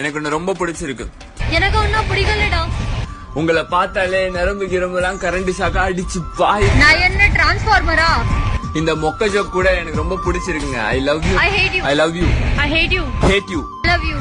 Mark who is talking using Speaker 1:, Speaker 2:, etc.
Speaker 1: எனக்கு ஒண்ணு ரொம்ப பிடிச்சிருக்கு.
Speaker 2: எனக்கு ஒன்னும் பிடிக்கலடா.
Speaker 1: உங்களை பார்த்தாலே நரம்பு கிரம்புலாம் கரண்ட் சாக்கா அடிச்சு பாய்
Speaker 2: நான் என்ன டிரான்ஸ்ஃபார்மரா
Speaker 1: இந்த மொக்க ஜோக் கூட எனக்கு ரொம்ப பிடிச்சிருக்குங்க. I love you
Speaker 2: I hate
Speaker 1: I love you
Speaker 2: I hate you
Speaker 1: hate you
Speaker 2: love you